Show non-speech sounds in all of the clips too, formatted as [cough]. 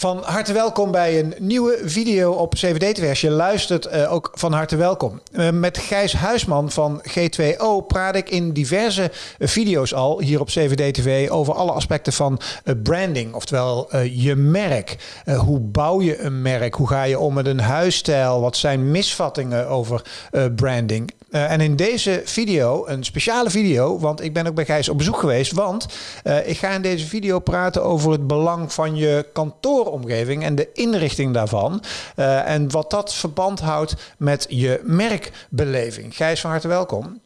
Van harte welkom bij een nieuwe video op CVD-TV. je luistert, uh, ook van harte welkom. Uh, met Gijs Huisman van G2O praat ik in diverse video's al hier op CVD-TV over alle aspecten van branding, oftewel je merk. hoe bouw je een merk? Hoe ga je om met een huisstijl? Wat zijn misvattingen over branding? En in deze video, een speciale video, want ik ben ook bij Gijs op bezoek geweest. Want ik ga in deze video praten over het belang van je kantooromgeving en de inrichting daarvan. Uh, en wat dat verband houdt met je merkbeleving. Gijs, van harte welkom.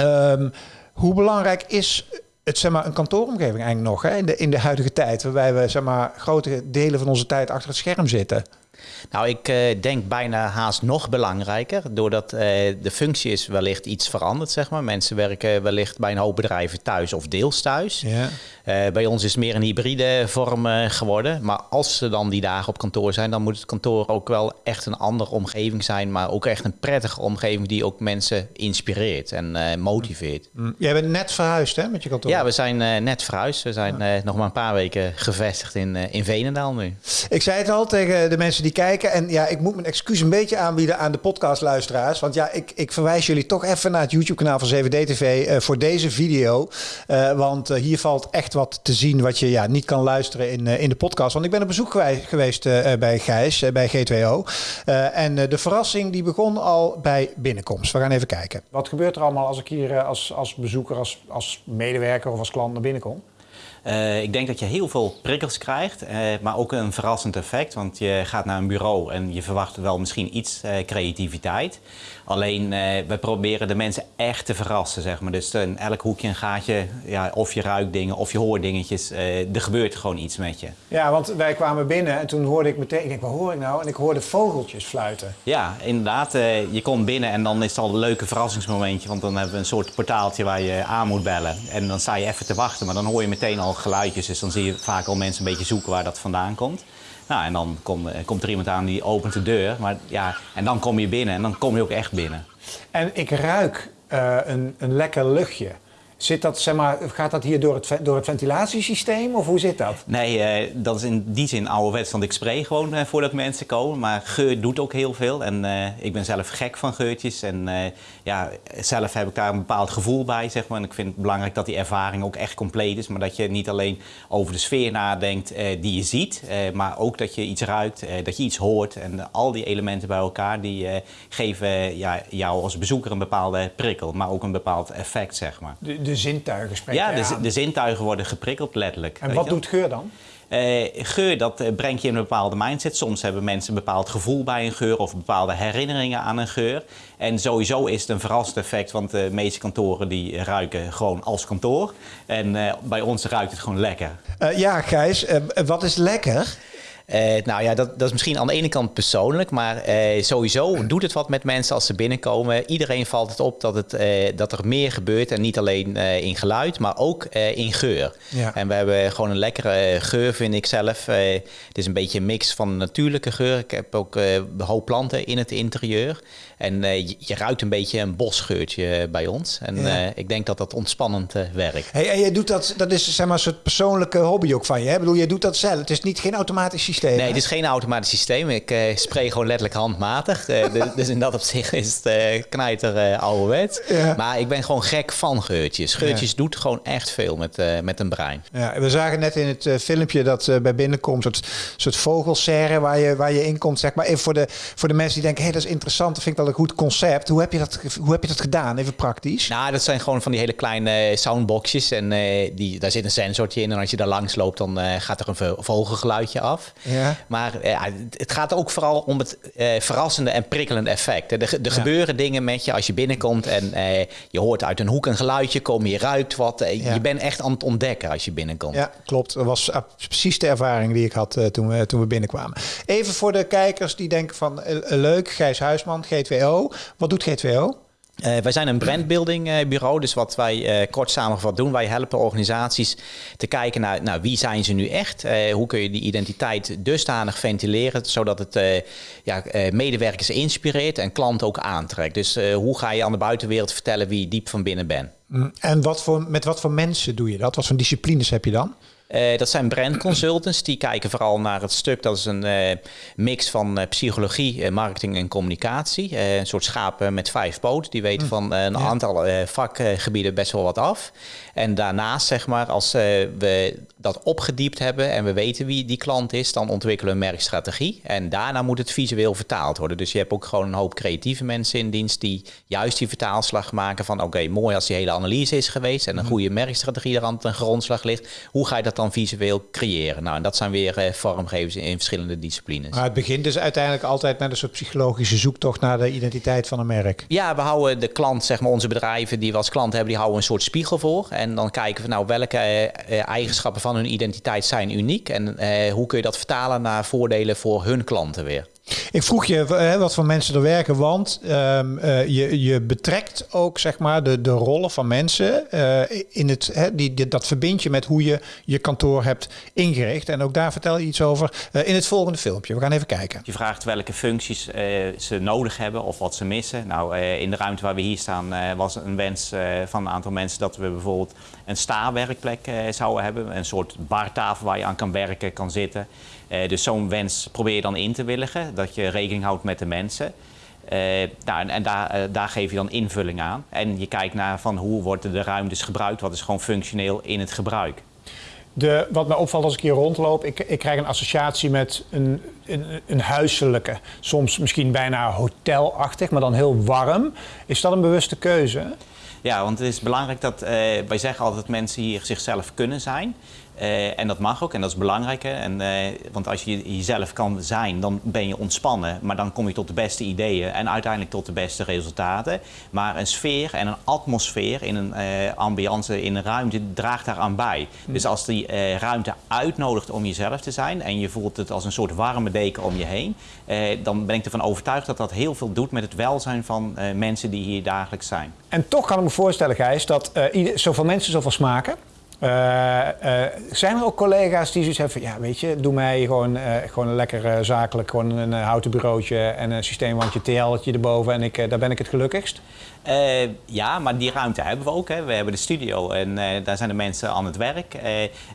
Um, hoe belangrijk is het, zeg maar, een kantooromgeving eigenlijk nog hè, in, de, in de huidige tijd, waarbij we zeg maar, grote delen van onze tijd achter het scherm zitten? Nou, ik uh, denk bijna haast nog belangrijker, doordat uh, de functie is wellicht iets veranderd, zeg maar. Mensen werken wellicht bij een hoop bedrijven thuis of deels thuis. Ja. Uh, bij ons is het meer een hybride vorm geworden. Maar als ze dan die dagen op kantoor zijn, dan moet het kantoor ook wel echt een andere omgeving zijn, maar ook echt een prettige omgeving die ook mensen inspireert en motiveert. Mm. Jij bent net verhuisd, hè, met je kantoor? Ja, we zijn net verhuisd. We zijn ja. nog maar een paar weken gevestigd in, in Venendaal nu. Ik zei het al tegen de mensen die kijken. En ja, ik moet mijn excuus een beetje aanbieden aan de podcastluisteraars. Want ja, ik, ik verwijs jullie toch even naar het YouTube-kanaal van 7D-TV uh, voor deze video. Uh, want uh, hier valt echt wat te zien wat je ja, niet kan luisteren in, in de podcast. Want ik ben op bezoek geweest bij Gijs, bij G2O. en de verrassing die begon al bij binnenkomst. We gaan even kijken. Wat gebeurt er allemaal als ik hier als, als bezoeker, als, als medewerker of als klant naar binnen kom? Uh, ik denk dat je heel veel prikkels krijgt, uh, maar ook een verrassend effect. Want je gaat naar een bureau en je verwacht wel misschien iets uh, creativiteit. Alleen we proberen de mensen echt te verrassen, zeg maar. Dus in elk hoekje een gaatje, ja, of je ruikt dingen of je hoort dingetjes. er gebeurt gewoon iets met je. Ja, want wij kwamen binnen en toen hoorde ik meteen, ik denk, wat hoor ik nou? En ik hoorde vogeltjes fluiten. Ja, inderdaad. je komt binnen en dan is het al een leuke verrassingsmomentje. Want dan hebben we een soort portaaltje waar je aan moet bellen. En dan sta je even te wachten, maar dan hoor je meteen al geluidjes. Dus dan zie je vaak al mensen een beetje zoeken waar dat vandaan komt. Nou, en dan eh, komt er iemand aan die opent de deur. Maar, ja, en dan kom je binnen en dan kom je ook echt binnen. En ik ruik uh, een, een lekker luchtje. Zit dat, zeg maar, gaat dat hier door het, door het ventilatiesysteem of hoe zit dat? Nee, uh, dat is in die zin ouderwets, want ik spray gewoon uh, voordat mensen komen. Maar geur doet ook heel veel en uh, ik ben zelf gek van geurtjes. En ja, zelf heb ik daar een bepaald gevoel bij, zeg maar. En ik vind het belangrijk dat die ervaring ook echt compleet is. Maar dat je niet alleen over de sfeer nadenkt die je ziet, maar ook dat je iets ruikt, dat je iets hoort. En al die elementen bij elkaar, die geven ja, jou als bezoeker een bepaalde prikkel, maar ook een bepaald effect, zeg maar. De, de zintuigen spreken Ja, de, de, zintuigen worden geprikkeld, letterlijk. En wat doet geur dan? Uh, geur, dat uh, brengt je in een bepaalde mindset. Soms hebben mensen een bepaald gevoel bij een geur of bepaalde herinneringen aan een geur. En sowieso is het een verrassend effect, want de meeste kantoren die ruiken gewoon als kantoor. En uh, bij ons ruikt het gewoon lekker. ja, Gijs, wat is lekker? Uh, nou ja, dat, dat is misschien aan de ene kant persoonlijk, maar uh, sowieso doet het wat met mensen als ze binnenkomen. Iedereen valt het op dat, het, uh, dat er meer gebeurt en niet alleen in geluid, maar ook in geur. Ja. En we hebben gewoon een lekkere geur, vind ik zelf. het is een beetje een mix van natuurlijke geur. Ik heb ook een hoop planten in het interieur. En je, je, ruikt een beetje een bosgeurtje bij ons. En ja. ik denk dat dat ontspannend werkt. Hey, en jij doet dat, dat is zeg maar een soort persoonlijke hobby ook van je. Hè? Ik bedoel, je doet dat zelf. Het is niet geen automatisch systeem. Nee, het is geen automatisch systeem. Ik uh, spray gewoon letterlijk handmatig. Uh, [laughs] dus in dat opzicht is het uh, knijter ouderwets. Ja. Maar ik ben gewoon gek van geurtjes. Geurtjes ja. doet gewoon echt veel met, met een brein. Ja, we zagen net in het filmpje dat bij binnenkomt een soort, soort vogelserre waar je, waar je in komt. Zeg maar even voor de, voor de mensen die denken, hé, hey, dat is interessant. Dat vind ik wel een goed concept. Hoe heb je dat, hoe heb je dat gedaan? Even praktisch. Nou, dat zijn gewoon van die hele kleine soundboxjes. En die, daar zit een sensortje in. En als je daar langs loopt, dan gaat er een vogelgeluidje af. Ja. Maar ja, het gaat ook vooral om het uh, verrassende en prikkelende effect. Er, er ja. gebeuren dingen met je als je binnenkomt en uh, je hoort uit een hoek een geluidje komen, je ruikt wat. Ja. Je bent echt aan het ontdekken als je binnenkomt. Ja, klopt. Dat was precies de ervaring die ik had toen, we, toen we binnenkwamen. Even voor de kijkers die denken van leuk, Gijs Huisman, G2O. Wat doet G2O? Uh, wij zijn een brandbuilding uh, bureau, dus wat wij uh, kort samengevat doen, wij helpen organisaties te kijken naar nou, wie zijn ze nu echt, hoe kun je die identiteit dusdanig ventileren, zodat het ja, medewerkers inspireert en klanten ook aantrekt. Dus hoe ga je aan de buitenwereld vertellen wie je diep van binnen bent. Mm, en wat voor, met wat voor mensen doe je dat? Wat voor disciplines heb je dan? Uh, dat zijn brand consultants. Die kijken vooral naar het stuk. Dat is een uh, mix van uh, psychologie, marketing en communicatie. een soort schapen met vijf poten. Die weten hm. van een ja. aantal vakgebieden best wel wat af. En daarnaast, zeg maar, als we dat opgediept hebben en we weten wie die klant is, dan ontwikkelen we een merkstrategie. En daarna moet het visueel vertaald worden. Dus je hebt ook gewoon een hoop creatieve mensen in dienst die juist die vertaalslag maken van oké, mooi als die hele analyse is geweest en een hm. goede merkstrategie er aan ten grondslag ligt. Hoe ga je dat dan visueel creëren. Nou, en dat zijn weer uh, vormgevers in, verschillende disciplines. Maar het begint dus uiteindelijk altijd met een soort psychologische zoektocht naar de identiteit van een merk. Ja, we houden de klant, zeg maar onze bedrijven die we als klant hebben, die houden een soort spiegel voor. En dan kijken we nou welke uh, eigenschappen van hun identiteit zijn uniek. En hoe kun je dat vertalen naar voordelen voor hun klanten weer. Ik vroeg je hè, wat voor mensen er werken, want um, uh, je, je betrekt ook zeg maar, de, de rollen van mensen uh, in het, hè, die, dat verbind je met hoe je je kantoor hebt ingericht. En ook daar vertel je iets over in het volgende filmpje. We gaan even kijken. Je vraagt welke functies ze nodig hebben of wat ze missen. Nou, in de ruimte waar we hier staan was een wens van een aantal mensen dat we bijvoorbeeld een sta-werkplek zouden hebben. Een soort bartafel waar je aan kan werken, kan zitten. Uh, dus zo'n wens probeer je dan in te willigen, dat je rekening houdt met de mensen. Uh, nou, en, en daar, uh, daar, geef je dan invulling aan. En je kijkt naar van hoe worden de ruimtes gebruikt, wat is gewoon functioneel in het gebruik. De, wat mij opvalt als ik hier rondloop, ik, ik krijg een associatie met een, een, een, huiselijke, soms misschien bijna hotelachtig, maar dan heel warm. Is dat een bewuste keuze? Ja, want het is belangrijk dat, uh, wij zeggen altijd dat mensen hier zichzelf kunnen zijn. Uh, en dat mag ook en dat is belangrijk. En, uh, want als je jezelf kan zijn, dan ben je ontspannen. Maar dan kom je tot de beste ideeën en uiteindelijk tot de beste resultaten. Maar een sfeer en een atmosfeer in een uh, ambiance, in een ruimte, draagt daaraan bij. Hmm. Dus als die ruimte uitnodigt om jezelf te zijn en je voelt het als een soort warme deken om je heen, dan ben ik ervan overtuigd dat dat heel veel doet met het welzijn van mensen die hier dagelijks zijn. En toch kan ik me voorstellen, Gijs, dat zoveel mensen zoveel smaken. Uh, uh, zijn er ook collega's die zoiets hebben van, ja weet je, doe mij gewoon, uh, gewoon een lekker zakelijk, gewoon een houten bureautje en een systeemwandje TL'tje erboven en ik, daar ben ik het gelukkigst? Ja, maar die ruimte hebben we ook. Hè. We hebben de studio en daar zijn de mensen aan het werk.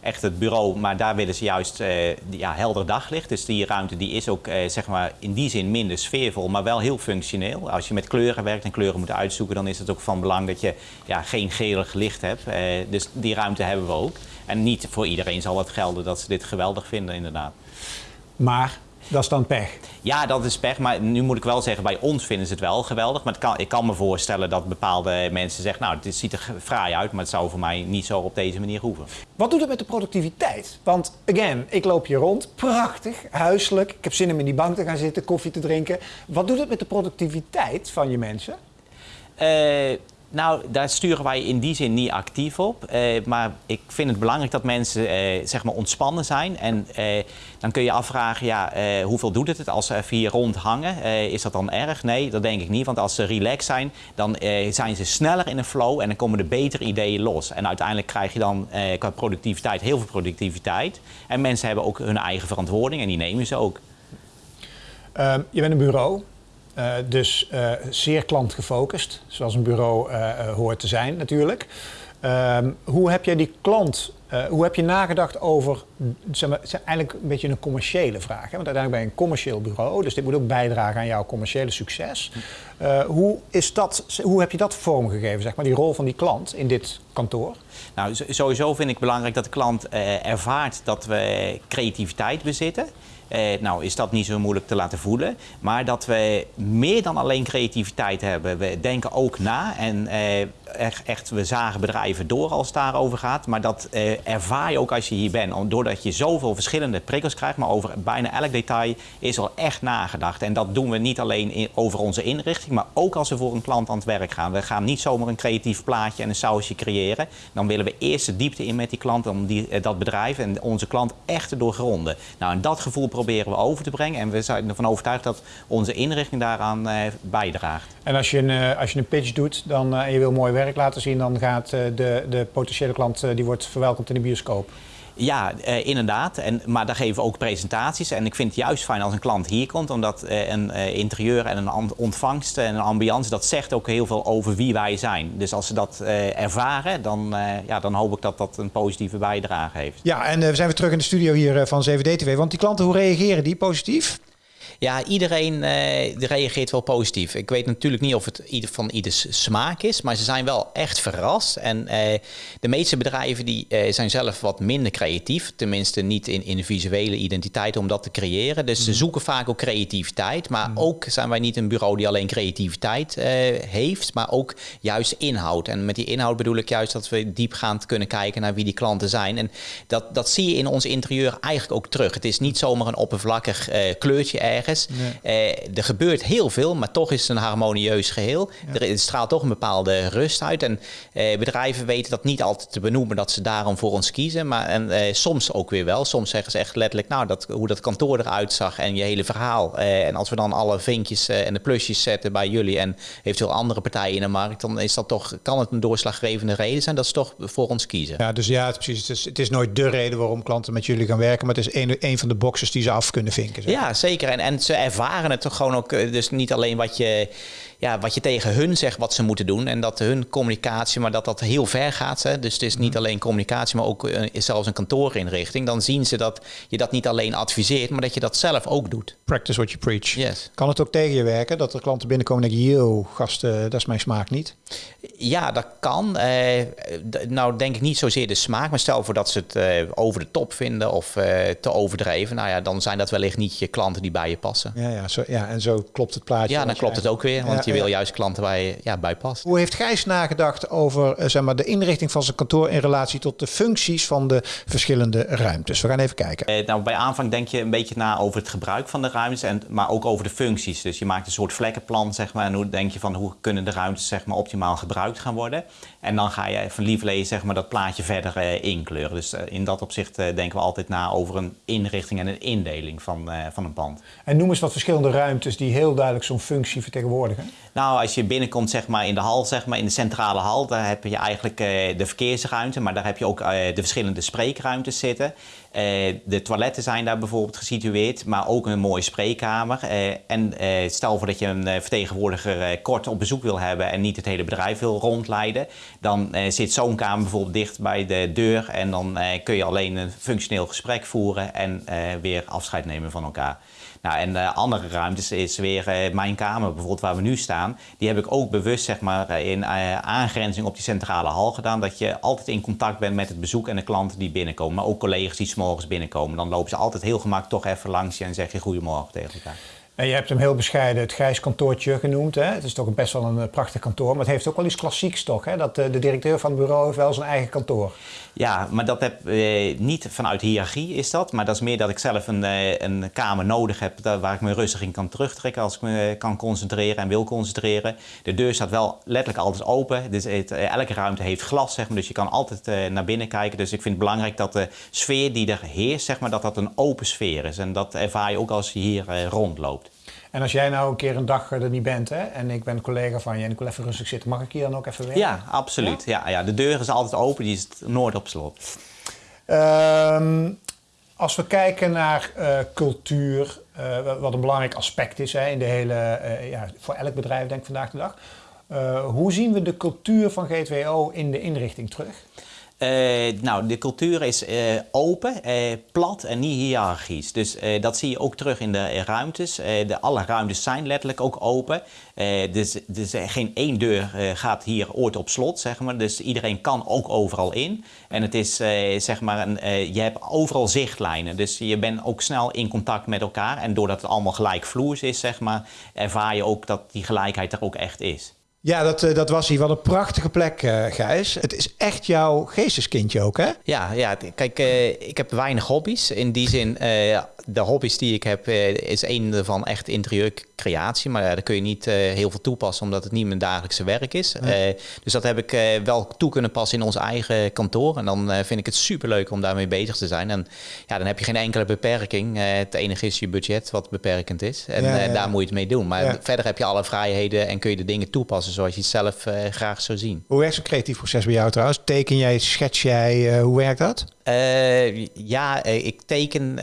echt het bureau, maar daar willen ze juist ja, helder daglicht. Dus die ruimte die is ook zeg maar in die zin minder sfeervol, maar wel heel functioneel. Als je met kleuren werkt en kleuren moet uitzoeken, dan is het ook van belang dat je ja, geen gelig licht hebt. dus die ruimte hebben we ook. En niet voor iedereen zal het gelden dat ze dit geweldig vinden, inderdaad. Maar dat is dan pech? Ja, dat is pech. Maar nu moet ik wel zeggen, bij ons vinden ze het wel geweldig. Maar kan, ik kan me voorstellen dat bepaalde mensen zeggen... nou, het ziet er fraai uit, maar het zou voor mij niet zo op deze manier hoeven. Wat doet het met de productiviteit? Want, again, ik loop hier rond. Prachtig, huiselijk. Ik heb zin om in die bank te gaan zitten, koffie te drinken. Wat doet het met de productiviteit van je mensen? Uh, nou, daar sturen wij in die zin niet actief op. Uh, maar ik vind het belangrijk dat mensen uh, zeg maar ontspannen zijn. En uh, dan kun je afvragen, ja, hoeveel doet het als ze hier rond hangen? is dat dan erg? Nee, dat denk ik niet. Want als ze relaxed zijn, dan zijn ze sneller in een flow en dan komen er betere ideeën los. En uiteindelijk krijg je dan qua productiviteit heel veel productiviteit. En mensen hebben ook hun eigen verantwoording en die nemen ze ook. Ehm, je bent een bureau. Uh, dus uh, zeer klantgefocust, zoals een bureau uh, hoort te zijn natuurlijk. Ehm, hoe heb jij die klant, hoe heb je nagedacht over, zeg maar, eigenlijk een beetje een commerciële vraag. Hè? Want uiteindelijk ben je een commercieel bureau, dus dit moet ook bijdragen aan jouw commerciële succes. hoe, is dat, hoe heb je dat vormgegeven, zeg maar, die rol van die klant in dit kantoor? Nou, sowieso vind ik belangrijk dat de klant ervaart dat we creativiteit bezitten. Eh, nou is dat niet zo moeilijk te laten voelen. Maar dat we meer dan alleen creativiteit hebben. We denken ook na en eh, echt, we zagen bedrijven door als het daarover gaat. Maar dat eh, ervaar je ook als je hier bent. Doordat je zoveel verschillende prikkels krijgt, maar over bijna elk detail is al echt nagedacht. En dat doen we niet alleen over onze inrichting, maar ook als we voor een klant aan het werk gaan. We gaan niet zomaar een creatief plaatje en een sausje creëren. Dan willen we eerst de diepte in met die klant, om die, eh, dat bedrijf en onze klant echt te doorgronden. Nou, en dat gevoel proberen we over te brengen. En we zijn ervan overtuigd dat onze inrichting daaraan eh, bijdraagt. En als je, een, eh, als je een pitch doet dan, uh, en je wil mooi werk laten zien, dan gaat de, de potentiële klant die wordt verwelkomd in de bioscoop. Ja, eh, inderdaad. En, maar daar geven we ook presentaties. En ik vind het juist fijn als een klant hier komt, omdat eh, een eh, interieur en een ontvangst en een ambiance, dat zegt ook heel veel over wie wij zijn. Dus als ze dat ervaren, dan, ja, dan hoop ik dat dat een positieve bijdrage heeft. Ja, en we zijn weer terug in de studio hier van 7D-TV. Want die klanten, hoe reageren die? Positief? Ja, iedereen eh, reageert wel positief. Ik weet natuurlijk niet of het ieder van ieders smaak is, maar ze zijn wel echt verrast. En eh, de meeste bedrijven die, eh, zijn zelf wat minder creatief. Tenminste niet in, in de visuele identiteit om dat te creëren. Dus ze zoeken vaak ook creativiteit. Maar ook zijn wij niet een bureau die alleen creativiteit heeft, maar ook juist inhoud. En met die inhoud bedoel ik juist dat we diepgaand kunnen kijken naar wie die klanten zijn. En dat, dat zie je in ons interieur eigenlijk ook terug. Het is niet zomaar een oppervlakkig kleurtje ergens. Eh, er gebeurt heel veel, maar toch is het een harmonieus geheel. Er, straalt toch een bepaalde rust uit. En eh, bedrijven weten dat niet altijd te benoemen, dat ze daarom voor ons kiezen. Maar en, eh, soms ook weer wel. Soms zeggen ze echt letterlijk, nou, dat, hoe dat kantoor eruit zag en je hele verhaal. En als we dan alle vinkjes en de plusjes zetten bij jullie en eventueel andere partijen in de markt, dan is dat toch, kan het een doorslaggevende reden zijn dat ze toch voor ons kiezen. Ja, dus ja, het, precies. Het is, het is nooit de reden waarom klanten met jullie gaan werken, maar het is een, een van de boxes die ze af kunnen vinken. Zeg. Ja, zeker. En, en ze ervaren het toch gewoon ook. eh, Dus niet alleen wat je, ja, wat je tegen hun zegt wat ze moeten doen. En dat hun communicatie, maar dat dat heel ver gaat. Hè. Dus het is niet alleen communicatie, maar ook eh, zelfs een kantoorinrichting. Dan zien ze dat je dat niet alleen adviseert, maar dat je dat zelf ook doet. Practice what you preach. Yes. Kan het ook tegen je werken dat er klanten binnenkomen en denken, yo, gasten, dat is mijn smaak niet? Ja, dat kan. Eh, nou, denk ik niet zozeer de smaak, maar stel voor dat ze het eh, over de top vinden of te overdreven. Nou ja, dan zijn dat wellicht niet je klanten die bij je passen. Ja, ja, zo, ja en zo klopt het plaatje. Ja, dan klopt het ook weer, want Ja, je wil juist klanten waar je ja, bij past. Hoe heeft Gijs nagedacht over eh, zeg maar, de inrichting van zijn kantoor in relatie tot de functies van de verschillende ruimtes? We gaan even kijken. Eh, nou, bij aanvang denk je een beetje na over het gebruik van de ruimtes, en, maar ook over de functies. Dus je maakt een soort vlekkenplan, zeg maar, en hoe denk je van hoe kunnen de ruimtes zeg maar, optimaal gebruikt gaan worden. En dan ga je van lieverlee zeg maar, dat plaatje verder eh, inkleuren. Dus eh, in dat opzicht denken we altijd na over een inrichting en een indeling van, eh, van een pand. En noem eens wat verschillende ruimtes die heel duidelijk zo'n functie vertegenwoordigen. Nou, als je binnenkomt zeg maar, in de hal, zeg maar, in de centrale hal, daar heb je eigenlijk eh, de verkeersruimte, maar daar heb je ook eh, de verschillende spreekruimtes zitten. Eh, de toiletten zijn daar bijvoorbeeld gesitueerd, maar ook een mooie spreekkamer. Eh, en eh, stel voor dat je een vertegenwoordiger kort op bezoek wil hebben en niet het hele bedrijf wil rondleiden, dan zit zo'n kamer bijvoorbeeld dicht bij de deur en dan kun je alleen een functioneel gesprek voeren en weer afscheid nemen van elkaar. Nou, en de andere ruimtes is weer mijn kamer, bijvoorbeeld waar we nu staan. Die heb ik ook bewust zeg maar, in eh, aangrenzing op die centrale hal gedaan. Dat je altijd in contact bent met het bezoek en de klanten die binnenkomen. Maar ook collega's die morgens binnenkomen. Dan lopen ze altijd heel gemakkelijk toch even langs je en zeg je goedemorgen tegen elkaar. En je hebt hem heel bescheiden het Gijs kantoortje genoemd. Hè? Het is toch best wel een eh, prachtig kantoor, maar het heeft ook wel iets klassieks toch? Hè? Dat eh, de directeur van het bureau heeft wel zijn eigen kantoor. Ja, maar dat heb eh, niet vanuit hiërarchie is dat. Maar dat is meer dat ik zelf een, eh, een kamer nodig heb waar ik me rustig in kan terugtrekken als ik me kan concentreren en wil concentreren. De deur staat wel letterlijk altijd open. Dus elke ruimte heeft glas, zeg maar, dus je kan altijd eh, naar binnen kijken. Dus ik vind het belangrijk dat de sfeer die er heerst, zeg maar, dat dat een open sfeer is. En dat ervaar je ook als je hier eh, rondloopt. En als jij nou een keer een dag er niet bent hè, en ik ben een collega van je en ik wil even rustig zitten, mag ik hier dan ook even werken? Ja, absoluut. Ja? Ja, de deur is altijd open, die is nooit op slot. Ehm, als we kijken naar eh, cultuur, eh, wa- wat een belangrijk aspect is hè, in de hele, eh, ja, voor elk bedrijf denk ik vandaag de dag. Eh, hoe zien we de cultuur van G2O in de inrichting terug? Eh, nou, de cultuur is eh, open, eh, plat en niet hiërarchisch. Dus dat zie je ook terug in de ruimtes. De, alle ruimtes zijn letterlijk ook open. Dus, dus geen één deur gaat hier ooit op slot, zeg maar. Dus iedereen kan ook overal in. En het is, zeg maar, een, je hebt overal zichtlijnen. Dus je bent ook snel in contact met elkaar. En doordat het allemaal gelijkvloers is, zeg maar, ervaar je ook dat die gelijkheid er ook echt is. Ja, dat, eh, dat was hier. Wat een prachtige plek, eh, Gijs. Het is echt jouw geesteskindje ook, hè? Ja, ja kijk, eh, ik heb weinig hobby's. In die zin, de hobby's die ik heb, is één ervan echt interieurcreatie. Maar daar kun je niet heel veel toepassen, omdat het niet mijn dagelijkse werk is. Dus dat heb ik wel toe kunnen passen in ons eigen kantoor. En dan vind ik het superleuk om daarmee bezig te zijn. En ja, dan heb je geen enkele beperking. Het enige is je budget wat beperkend is. En Ja, ja, ja. daar moet je het mee doen. Maar verder heb je alle vrijheden en kun je de dingen toepassen zoals je het zelf graag zou zien. Hoe werkt zo'n creatief proces bij jou trouwens? Teken jij, schets jij, hoe werkt dat? ja, ik teken,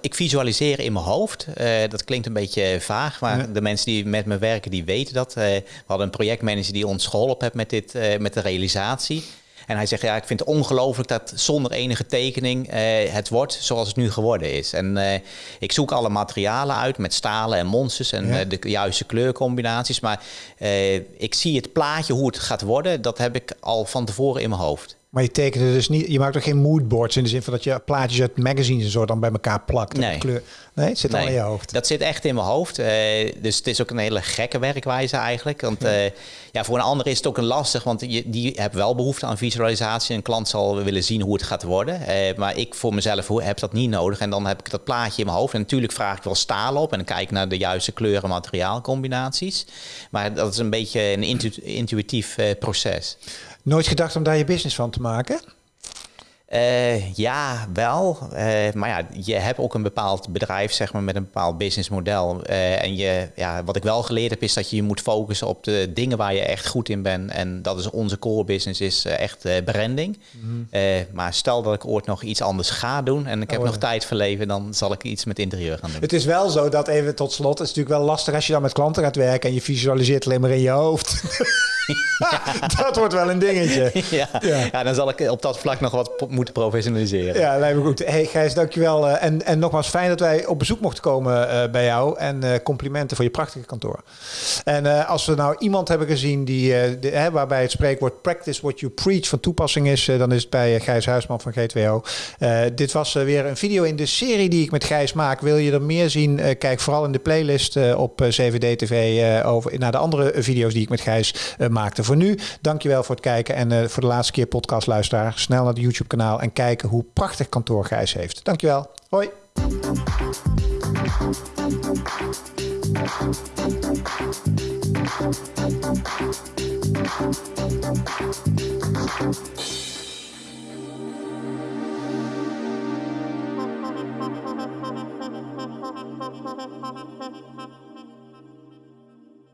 ik visualiseer in mijn hoofd. dat klinkt een beetje vaag, maar de mensen die met me werken, die weten dat. we hadden een projectmanager die ons geholpen heeft met, dit, met de realisatie. En hij zegt, ja, ik vind het ongelooflijk dat zonder enige tekening eh, het wordt zoals het nu geworden is. En uh, ik zoek alle materialen uit met stalen en monsters en uh, de juiste kleurcombinaties. Maar ik zie het plaatje, hoe het gaat worden, dat heb ik al van tevoren in mijn hoofd. Maar je tekende dus niet, je maakt ook geen moodboards in de zin van dat je plaatjes uit magazines en zo dan bij elkaar plakt. Nee. Kleur. Nee, het zit al in je hoofd. Dat zit echt in mijn hoofd. Uh, dus het is ook een hele gekke werkwijze eigenlijk. Want ja. Uh, ja, voor een ander is het ook een lastig, want je, die hebt wel behoefte aan visualisatie. Een klant zal willen zien hoe het gaat worden. Uh, maar ik voor mezelf heb dat niet nodig. En dan heb ik dat plaatje in mijn hoofd. En natuurlijk vraag ik wel stalen op en dan kijk ik naar de juiste kleuren materiaalcombinaties. Maar dat is een beetje een intu intuïtief proces. Nooit gedacht om daar je business van te maken? Uh, ja, wel. Uh, maar ja, je hebt ook een bepaald bedrijf, zeg maar, met een bepaald businessmodel. Uh, en je, ja, wat ik wel geleerd heb, is dat je je moet focussen op de dingen waar je echt goed in bent. En dat is onze core business, is echt branding. Mm. maar stel dat ik ooit nog iets anders ga doen en ik heb oh, nog tijd voor leven, dan zal ik iets met interieur gaan doen. Het is wel zo dat even tot slot, het is natuurlijk wel lastig als je dan met klanten gaat werken en je visualiseert alleen maar in je hoofd. [laughs] [laughs] dat wordt wel een dingetje. [laughs] ja. Ja. ja. dan zal ik op dat vlak nog wat moeten professionaliseren. Ja, lijkt me goed. Hey Gijs, dankjewel. Uh, en, en nogmaals, fijn dat wij op bezoek mochten komen uh, bij jou. En uh, complimenten voor je prachtige kantoor. En als we nou iemand hebben gezien die, de, waarbij het spreekwoord practice what you preach van toepassing is, dan is het bij Gijs Huisman van G2O. dit was weer een video in de serie die ik met Gijs maak. Wil je er meer zien? kijk vooral in de playlist op 7D TV over, naar de andere video's die ik met Gijs maakte. Voor nu, dankjewel voor het kijken. En voor de laatste keer podcastluisteraar, snel naar het YouTube kanaal en kijken hoe prachtig kantoor Gijs heeft. Dankjewel. Hoi.